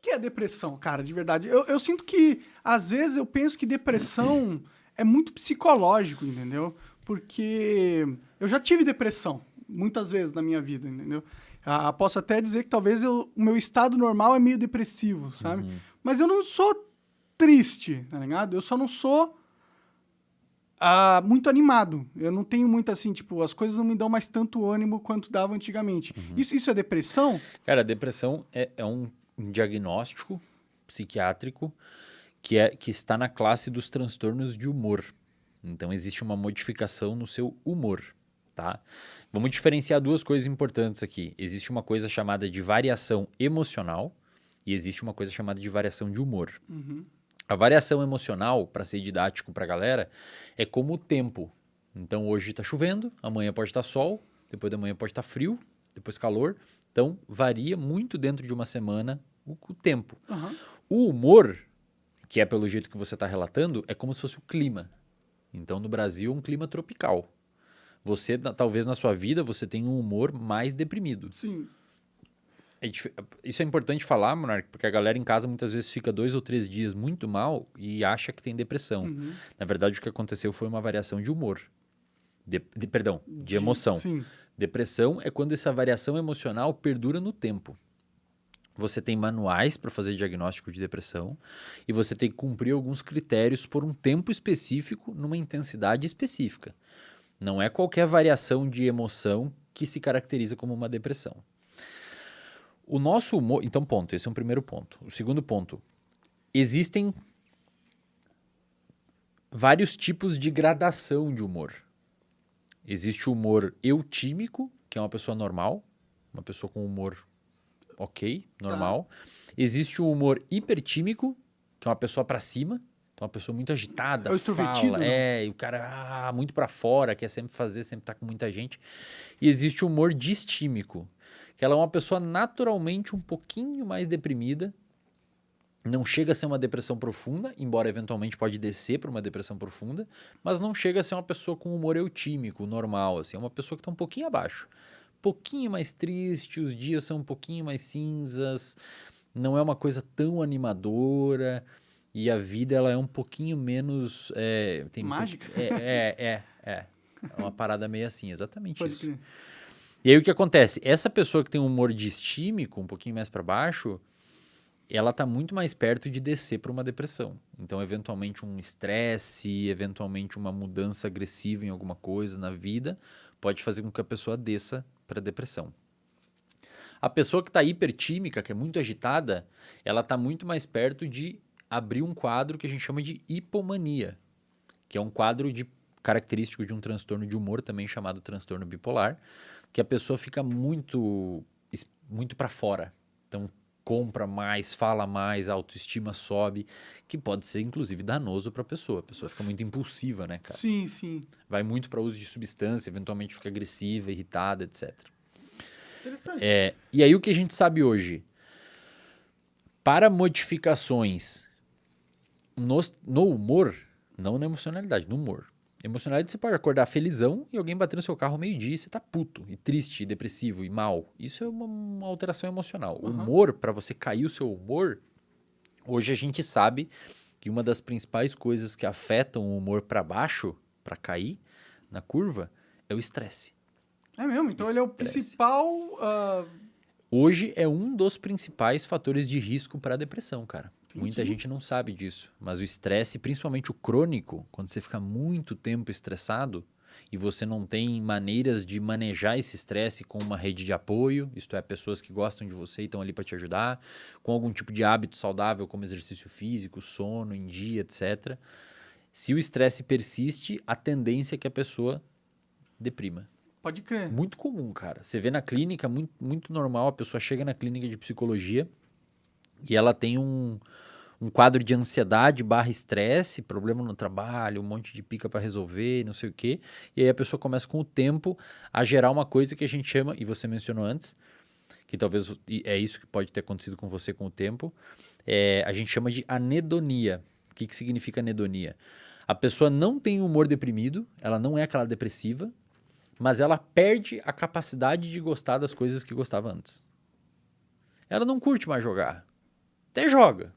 que é depressão, cara, de verdade? Eu, eu sinto que, às vezes, eu penso que depressão é muito psicológico, entendeu? Porque eu já tive depressão muitas vezes na minha vida, entendeu? Ah, posso até dizer que talvez eu, o meu estado normal é meio depressivo, sabe? Uhum. Mas eu não sou triste, tá ligado? Eu só não sou ah, muito animado. Eu não tenho muito assim, tipo, as coisas não me dão mais tanto ânimo quanto dava antigamente. Uhum. Isso, isso é depressão? Cara, depressão é, é um diagnóstico psiquiátrico que, é, que está na classe dos transtornos de humor. Então, existe uma modificação no seu humor, tá? Vamos diferenciar duas coisas importantes aqui. Existe uma coisa chamada de variação emocional e existe uma coisa chamada de variação de humor. Uhum. A variação emocional, para ser didático para a galera, é como o tempo. Então hoje está chovendo, amanhã pode estar tá sol, depois da manhã pode estar tá frio, depois calor. Então varia muito dentro de uma semana o, o tempo. Uhum. O humor, que é pelo jeito que você está relatando, é como se fosse o clima. Então no Brasil, um clima tropical. Você, talvez na sua vida, você tenha um humor mais deprimido. Sim. É, isso é importante falar, Monark, porque a galera em casa muitas vezes fica dois ou três dias muito mal e acha que tem depressão. Uhum. Na verdade, o que aconteceu foi uma variação de humor. De, de perdão, de, emoção. Sim. Depressão é quando essa variação emocional perdura no tempo. Você tem manuais para fazer diagnóstico de depressão e você tem que cumprir alguns critérios por um tempo específico, numa intensidade específica. Não é qualquer variação de emoção que se caracteriza como uma depressão. O nosso humor. Então, ponto. Esse é um primeiro ponto. O segundo ponto. Existem vários tipos de gradação de humor. Existe o humor eutímico, que é uma pessoa normal, uma pessoa com humor ok, normal. Tá. Existe o humor hipertímico, que é uma pessoa para cima, então uma pessoa muito agitada, é fala, é, e o cara ah, muito para fora, quer sempre fazer, sempre tá com muita gente. E existe o humor distímico, que ela é uma pessoa naturalmente um pouquinho mais deprimida, não chega a ser uma depressão profunda, embora eventualmente pode descer para uma depressão profunda, mas não chega a ser uma pessoa com humor eutímico, normal, assim, é uma pessoa que está um pouquinho abaixo. Pouquinho mais triste, os dias são um pouquinho mais cinzas, não é uma coisa tão animadora, e a vida ela é um pouquinho menos... É, tem Mágica? Um é, é, é, é, é uma parada meio assim, exatamente pode isso. Crer. E aí o que acontece? Essa pessoa que tem um humor distímico, um pouquinho mais para baixo, ela está muito mais perto de descer para uma depressão. Então, eventualmente um estresse, eventualmente uma mudança agressiva em alguma coisa na vida, pode fazer com que a pessoa desça para depressão. A pessoa que está hipertímica, que é muito agitada, ela está muito mais perto de abrir um quadro que a gente chama de hipomania, que é um quadro de característico de um transtorno de humor também chamado transtorno bipolar, que a pessoa fica muito, muito para fora. Então, compra mais, fala mais, a autoestima sobe, que pode ser inclusive danoso para a pessoa. A pessoa fica muito impulsiva, né, cara? Sim, sim. Vai muito para uso de substância, eventualmente fica agressiva, irritada, etc. Interessante. É, e aí o que a gente sabe hoje? Para modificações no, no humor, não na emocionalidade, no humor. Emocionalidade você pode acordar felizão e alguém bater no seu carro meio-dia e você tá puto, e triste, e depressivo, e mal. Isso é uma, uma alteração emocional. Uhum. Humor, para você cair o seu humor, hoje a gente sabe que uma das principais coisas que afetam o humor para baixo, para cair na curva, é o estresse. É mesmo? Então estresse. ele é o principal. Uh... Hoje é um dos principais fatores de risco para depressão, cara. Entendi. Muita gente não sabe disso. Mas o estresse, principalmente o crônico, quando você fica muito tempo estressado e você não tem maneiras de manejar esse estresse com uma rede de apoio, isto é, pessoas que gostam de você e estão ali para te ajudar, com algum tipo de hábito saudável, como exercício físico, sono em dia, etc. Se o estresse persiste, a tendência é que a pessoa deprima. Pode crer. Muito comum, cara. Você vê na clínica, muito, muito normal, a pessoa chega na clínica de psicologia e ela tem um, um quadro de ansiedade barra estresse, problema no trabalho, um monte de pica para resolver, não sei o quê. E aí a pessoa começa com o tempo a gerar uma coisa que a gente chama, e você mencionou antes, que talvez é isso que pode ter acontecido com você com o tempo, é, a gente chama de anedonia. O que, que significa anedonia? A pessoa não tem humor deprimido, ela não é aquela depressiva, mas ela perde a capacidade de gostar das coisas que gostava antes. Ela não curte mais jogar. Até joga.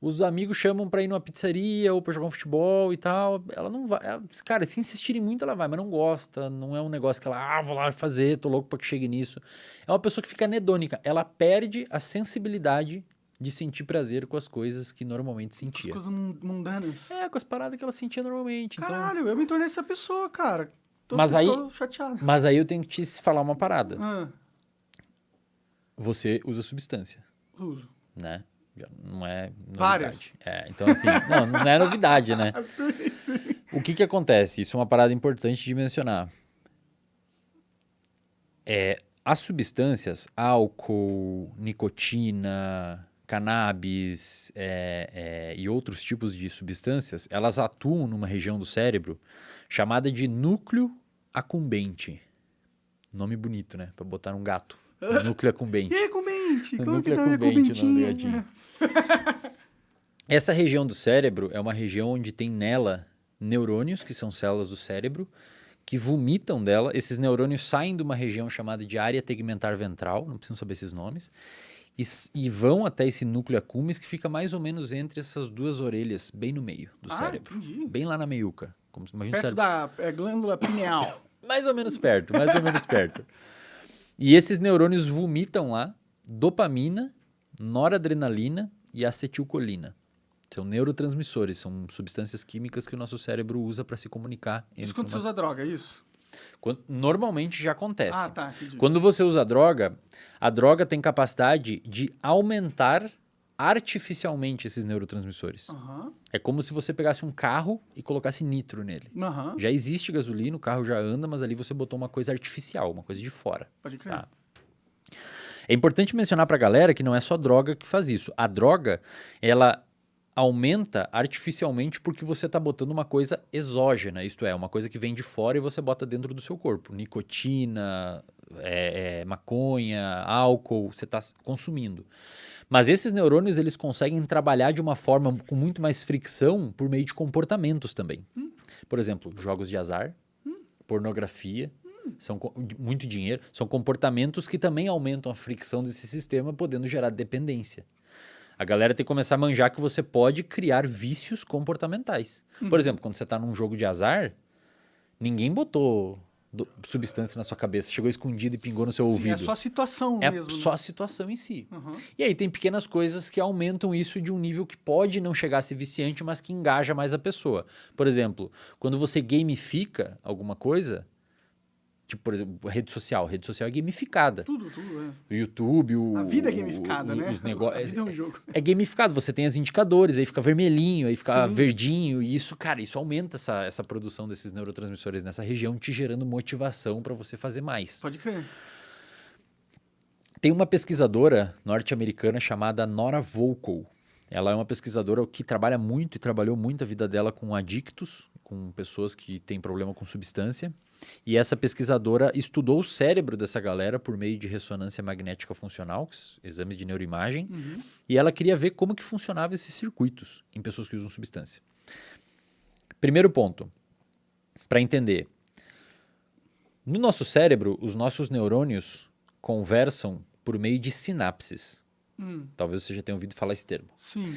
Os amigos chamam pra ir numa pizzaria ou pra jogar um futebol e tal. Ela não vai. ela- cara, se insistirem muito, ela vai, mas não gosta. Não é um negócio que ela, ah, vou lá fazer, tô louco pra que chegue nisso. É uma pessoa que fica anedônica. Ela perde a sensibilidade de sentir prazer com as coisas que normalmente As sentia. coisas mun- mundanas. É, com as paradas que ela sentia normalmente. Então... Caralho, eu me tornei essa pessoa, cara. Tô, Mas tô- aí- tô chateado. Mas aí eu tenho que te falar uma parada. Ah, Você usa substância, uso. né? Não é novidade. Várias. É, então assim, não, não é novidade, né? Sim, sim. O que que acontece? Isso é uma parada importante de mencionar. É, as substâncias, álcool, nicotina, cannabis é, é, e outros tipos de substâncias, elas atuam numa região do cérebro chamada de núcleo acumbente. Nome bonito, né? Pra botar um gato. Núcleo E acumbente. aí, comente? Como que Núcleo tá a minha. Essa região do cérebro é uma região onde tem nela neurônios, que são células do cérebro, que vomitam dela. Esses neurônios saem de uma região chamada de área tegmentar ventral, não precisam saber esses nomes, e, e vão até esse núcleo accumbens que fica mais ou menos entre essas duas orelhas, bem no meio do Ah, cérebro. entendi. Bem lá na meiuca. Como, imagina Perto da é, glândula pineal. mais ou menos perto, mais ou menos perto. E esses neurônios vomitam lá dopamina, noradrenalina e acetilcolina. São neurotransmissores, são substâncias químicas que o nosso cérebro usa para se comunicar. Isso entre quando você umas- usa droga, é isso? Quando- Normalmente já acontece. Ah, tá. Quando você usa droga, a droga tem capacidade de aumentar artificialmente esses neurotransmissores. Aham, É como se você pegasse um carro e colocasse nitro nele. aham, Já existe gasolina, o carro já anda, mas ali você botou uma coisa artificial, uma coisa de fora. pode crer. Tá. É importante mencionar pra galera que não é só droga que faz isso. A droga, ela aumenta artificialmente porque você tá botando uma coisa exógena, isto é, uma coisa que vem de fora e você bota dentro do seu corpo. Nicotina, é, é, maconha, álcool, você tá consumindo. Mas esses neurônios, eles conseguem trabalhar de uma forma com muito mais fricção por meio de comportamentos também. Por exemplo, jogos de azar, pornografia, são muito dinheiro, são comportamentos que também aumentam a fricção desse sistema, podendo gerar dependência. A galera tem que começar a manjar que você pode criar vícios comportamentais. Por exemplo, quando você está num jogo de azar, ninguém botou do- substância na sua cabeça, chegou escondido e pingou no seu Sim, ouvido. É só a situação É mesmo. só né? a situação em si. Aham. E aí tem pequenas coisas que aumentam isso de um nível que pode não chegar a ser viciante, mas que engaja mais a pessoa. Por exemplo, quando você gamifica alguma coisa, tipo, por exemplo, rede social. Rede social é gamificada. Tudo, tudo, O YouTube, o... é. A vida é gamificada, o- né? Os. A vida é um jogo. É gamificado, você tem os indicadores, aí fica vermelhinho, aí fica Sim. verdinho, e isso, cara, isso aumenta essa, essa produção desses neurotransmissores nessa região, te gerando motivação para você fazer mais. Pode crer. Tem uma pesquisadora norte-americana chamada Nora Volkow. Ela é uma pesquisadora que trabalha muito e trabalhou muito a vida dela com adictos, com pessoas que têm problema com substância. E essa pesquisadora estudou o cérebro dessa galera por meio de ressonância magnética funcional, exames de neuroimagem, Uhum. e ela queria ver como que funcionavam esses circuitos em pessoas que usam substância. Primeiro ponto, para entender. No nosso cérebro, os nossos neurônios conversam por meio de sinapses. Hum, Talvez você já tenha ouvido falar esse termo. sim.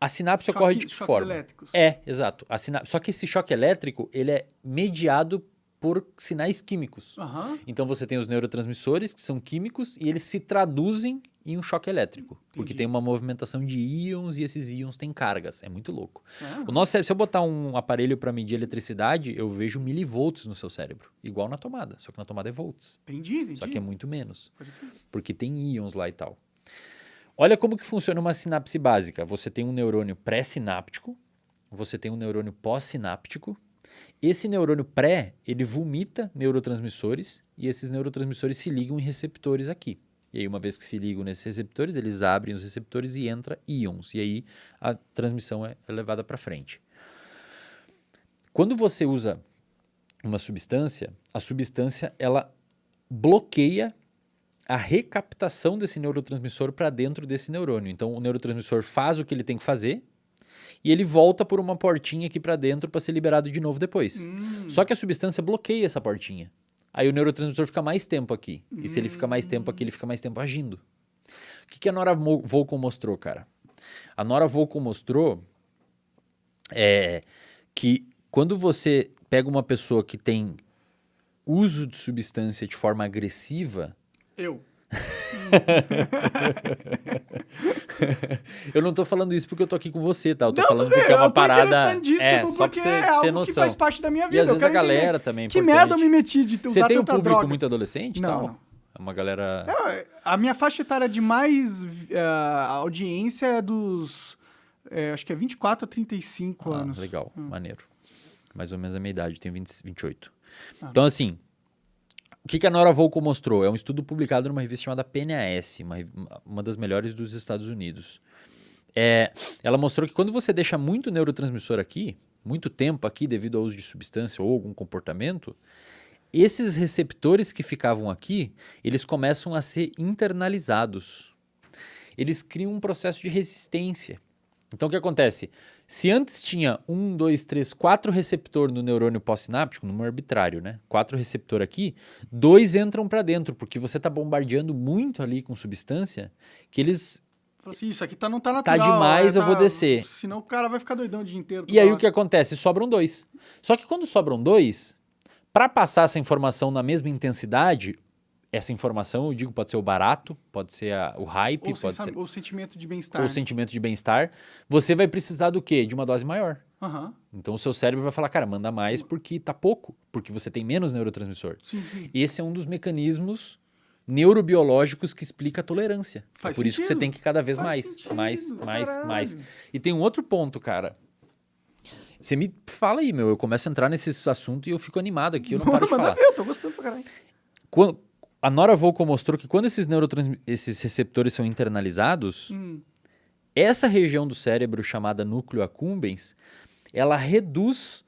A sinapse Choque- ocorre de que forma? elétricos. É, exato. A sina- Só que esse choque elétrico, ele é mediado por sinais químicos. Aham. Então você tem os neurotransmissores, que são químicos, e eles se traduzem em um choque elétrico. Porque Entendi. tem uma movimentação de íons e esses íons têm cargas. É muito louco. O nosso cérebro, se eu botar um aparelho para medir eletricidade, eu vejo milivolts no seu cérebro. Igual na tomada, só que na tomada é volts. Entendi, entendi. Só que é muito menos, porque tem íons lá e tal. Olha como que funciona uma sinapse básica. Você tem um neurônio pré-sináptico, você tem um neurônio pós-sináptico. Esse neurônio pré, ele vomita neurotransmissores e esses neurotransmissores se ligam em receptores aqui. E aí, uma vez que se ligam nesses receptores, eles abrem os receptores e entra íons. E aí a transmissão é é levada para frente. Quando você usa uma substância, a substância ela bloqueia a recaptação desse neurotransmissor para dentro desse neurônio. Então, o neurotransmissor faz o que ele tem que fazer e ele volta por uma portinha aqui para dentro para ser liberado de novo depois. Hum, Só que a substância bloqueia essa portinha. Aí o neurotransmissor fica mais tempo aqui. E se ele fica mais tempo aqui, ele fica mais tempo agindo. O que, que a Nora Volcom mostrou, cara? A Nora Volcom mostrou é, que quando você pega uma pessoa que tem uso de substância de forma agressiva. Eu. eu não tô falando isso porque eu tô aqui com você, tá? Eu tô não, falando porque é uma parada. É, só você é algo que faz parte da minha vida. E às vezes a galera também. É que merda eu me meti de usar Você tem um público droga. muito adolescente? Não, tal? não. É uma galera. É, a minha faixa etária de mais uh, audiência é dos. É, acho que é 24 a 35 ah, anos. Legal, hum. maneiro. Mais ou menos a minha idade, tenho 20, 28. Ah. Então, assim, o que, que a Nora Volko mostrou? É um estudo publicado numa revista chamada PNAS, uma, uma das melhores dos Estados Unidos. É, ela mostrou que quando você deixa muito neurotransmissor aqui, muito tempo aqui devido ao uso de substância ou algum comportamento, esses receptores que ficavam aqui, eles começam a ser internalizados. Eles criam um processo de resistência. Então, o que acontece? Se antes tinha um, dois, três, quatro receptor no neurônio pós-sináptico, número arbitrário, né? Quatro receptor aqui, dois entram para dentro, porque você está bombardeando muito ali com substância, que eles assim, isso aqui tá, não tá natural. Tá demais, é, eu vou descer. Senão o cara vai ficar doidão o dia inteiro. E aí o que acontece? Sobram dois. Só que quando sobram dois, para passar essa informação na mesma intensidade, essa informação, eu digo, pode ser o barato, pode ser a, o hype, ou pode ser... o sentimento de bem-estar. O sentimento de bem-estar. Você vai precisar do quê? De uma dose maior. Uhum. Então o seu cérebro vai falar, cara, manda mais porque tá pouco, porque você tem menos neurotransmissor. Sim, sim. Esse é um dos mecanismos neurobiológicos que explica a tolerância. Faz é por sentido. isso que você tem que cada vez Faz mais, sentido. mais, mais, Caralho. mais. E tem um outro ponto, cara. Você me fala aí, meu. Eu começo a entrar nesse assunto e eu fico animado aqui, eu não paro de falar. Eu tô gostando pra caralho. Quando, a Nora Volko mostrou que quando esses, esses receptores são internalizados, hum. essa região do cérebro chamada núcleo accumbens, ela reduz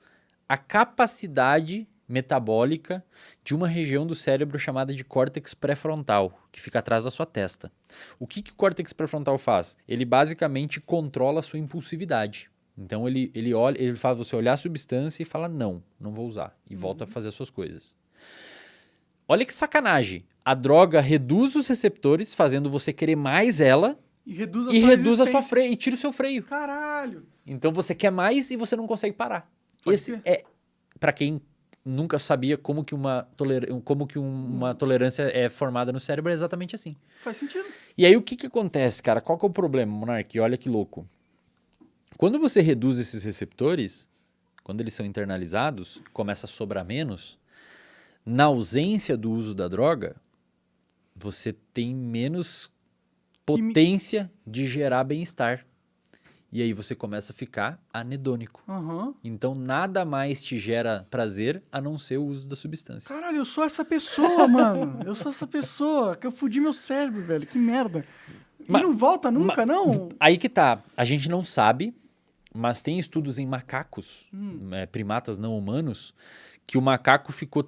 a capacidade metabólica de uma região do cérebro chamada de córtex pré-frontal, que fica atrás da sua testa. O que, que o córtex pré-frontal faz? Ele basicamente controla a sua impulsividade. Então ele, ele olha, ele faz você olhar a substância e fala não, não vou usar e uhum. volta a fazer as suas coisas. Olha que sacanagem. A droga reduz os receptores, fazendo você querer mais ela. E reduz a, e sua, reduz a sua freio e tira o seu freio. Caralho. Então você quer mais e você não consegue parar. Pode Esse ser. é para quem nunca sabia como que uma toler... como que um, uma tolerância é formada no cérebro é exatamente assim. Faz sentido. E aí o que que acontece, cara? Qual que é o problema, Monark? Olha que louco. Quando você reduz esses receptores, quando eles são internalizados, começa a sobrar menos, na ausência do uso da droga, você tem menos potência de gerar bem-estar. E aí você começa a ficar anedônico. Uhum. Então nada mais te gera prazer a não ser o uso da substância. Caralho, eu sou essa pessoa, mano. Eu sou essa pessoa. Que eu fudi meu cérebro, velho. Que merda. E mas, não volta nunca, mas, não? Aí que tá. A gente não sabe, mas tem estudos em macacos, hum. é, primatas não humanos, que o macaco ficou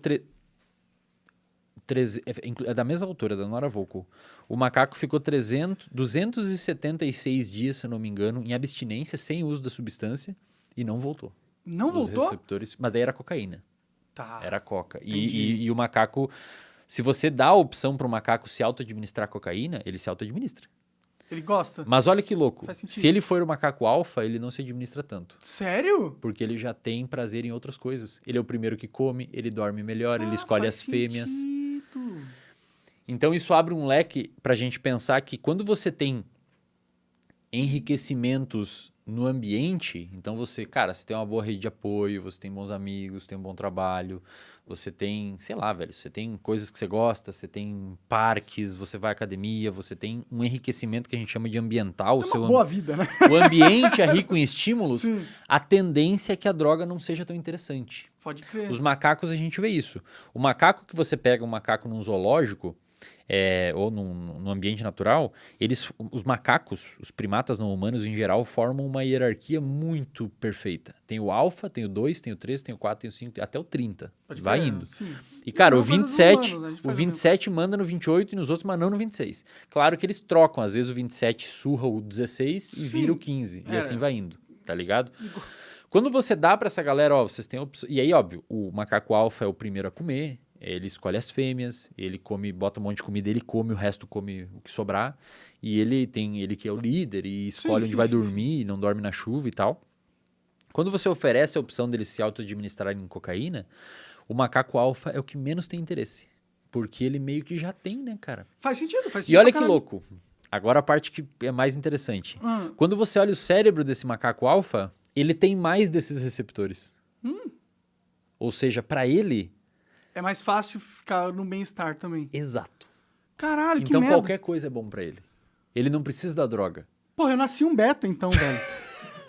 é, é da mesma altura, da Nora Volko. O macaco ficou 300, 276 dias, se não me engano, em abstinência, sem uso da substância, e não voltou. Não Os voltou? Receptores, mas daí era cocaína. Tá. Era coca. E, e, e, o macaco, se você dá a opção para o macaco se auto-administrar cocaína, ele se auto-administra. Ele gosta. Mas olha que louco. Se ele for o macaco alfa, ele não se administra tanto. Sério? Porque ele já tem prazer em outras coisas. Ele é o primeiro que come, ele dorme melhor, ah, ele escolhe as sentido. fêmeas. Então isso abre um leque para a gente pensar que quando você tem enriquecimentos no ambiente, então você, cara, você tem uma boa rede de apoio, você tem bons amigos, tem um bom trabalho, você tem, sei lá, velho, você tem coisas que você gosta, você tem parques, você vai à academia, você tem um enriquecimento que a gente chama de ambiental. Tem uma seu boa vida, né? O ambiente é rico em estímulos, Sim. a tendência é que a droga não seja tão interessante. Pode crer. Os macacos a gente vê isso. O macaco que você pega um macaco num zoológico, é, ou num, num, ambiente natural, eles, os macacos, os primatas não humanos em geral, formam uma hierarquia muito perfeita. Tem o alfa, tem o 2, tem o 3, tem o 4, tem o 5, até o 30. Pode vai indo. Sim. E, cara, o 27, humanos, o 27 manda no 28 e nos outros, mas não no 26. Claro que eles trocam. Às vezes o 27 surra o 16 e sim. vira o 15. É. E assim vai indo, tá ligado? Quando você dá para essa galera, ó, vocês têm opção. E aí, óbvio, o macaco alfa é o primeiro a comer, Ele escolhe as fêmeas, ele come, bota um monte de comida, ele come, o resto come o que sobrar. E ele tem, ele que é o líder e escolhe Sim, onde sim, vai sim, dormir, não dorme na chuva e tal. Quando você oferece a opção deles se auto-administrarem cocaína, o macaco alfa é o que menos tem interesse. Porque ele meio que já tem, né, cara? Faz sentido, faz sentido. E olha que caralho. louco. Agora a parte que é mais interessante. Hum. Quando você olha o cérebro desse macaco alfa, ele tem mais desses receptores. Hum. Ou seja, para ele, É mais fácil ficar no bem-estar também. exato. Caralho, Então qualquer coisa é bom para ele. Ele não precisa da droga. Porra, eu nasci um beta então, velho.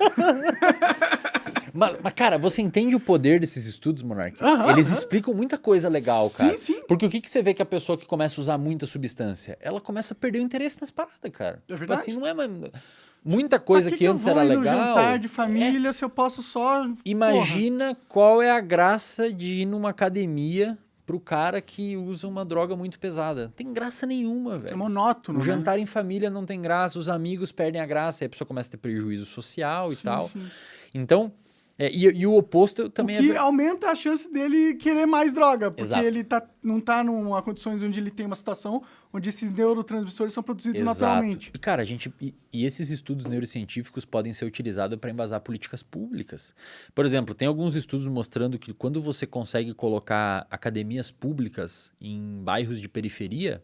Mas, mas, cara, você entende o poder desses estudos, Monark? Aham, Eles aham. explicam muita coisa legal, Sim, cara. sim. Porque o que, que você vê que a pessoa que começa a usar muita substância, ela começa a perder o interesse nas paradas, cara. É verdade. Assim, não é mais... Muita coisa Pra que, antes eu vou era ir legal. jantar de família se eu posso só... Imagina qual é a graça de ir numa academia pro cara que usa uma droga muito pesada. Não tem graça nenhuma, Porra, é velho. monótono, O né? jantar em família não tem graça, os amigos perdem a graça, aí a pessoa começa a ter prejuízo social e Sim, tal. sim. Então, é, e, e o oposto também o que é. aumenta a chance dele querer mais droga, porque Exato. ele tá, não tá numa condições onde ele tem uma situação onde esses neurotransmissores são produzidos Exato. naturalmente. E, cara, a gente. E, e esses estudos neurocientíficos podem ser utilizados para embasar políticas públicas. Por exemplo, tem alguns estudos mostrando que quando você consegue colocar academias públicas em bairros de periferia,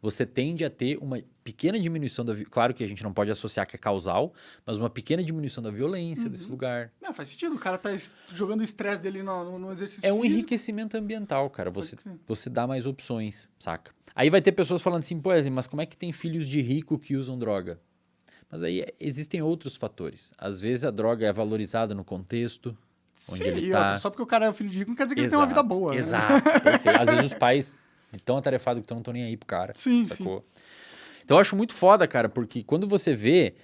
você tende a ter uma pequena diminuição da. Claro que a gente não pode associar que é causal, mas uma pequena diminuição da violência desse Uhum. lugar. Não, faz sentido. O cara tá jogando o estresse dele no, no- exercício É um físico. enriquecimento ambiental, cara. Você, você dá mais opções, saca? Aí vai ter pessoas falando assim, pô, mas como é que tem filhos de rico que usam droga? Mas aí existem outros fatores. Às vezes a droga é valorizada no contexto. onde Sim, ele tá. só porque o cara é filho de rico não quer dizer que ele tem uma vida boa. né? Exato. perfeito. Às vezes os pais tão atarefados que estão não estão nem aí pro cara. Sim, sacou? Então eu acho muito foda, cara, porque quando você vê,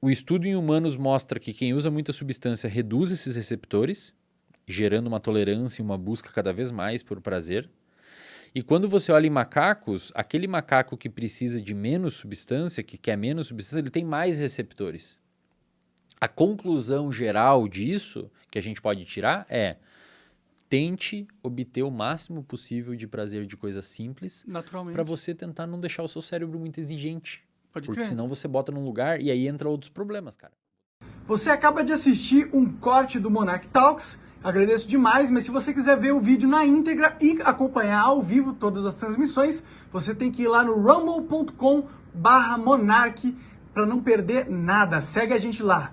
o estudo em humanos mostra que quem usa muita substância reduz esses receptores, gerando uma tolerância e uma busca cada vez mais por prazer. E quando você olha em macacos, aquele macaco que precisa de menos substância, que quer menos substância, ele tem mais receptores. A conclusão geral disso, que a gente pode tirar, é tente obter o máximo possível de prazer de coisas simples Naturalmente. para você tentar não deixar o seu cérebro muito exigente. Pode Porque crer. senão você bota num lugar e aí entra outros problemas, cara. Você acaba de assistir um corte do Monarch Talks. Agradeço demais, mas se você quiser ver o vídeo na íntegra e acompanhar ao vivo todas as transmissões, você tem que ir lá no rumble.com barra Monark para não perder nada. Segue a gente lá.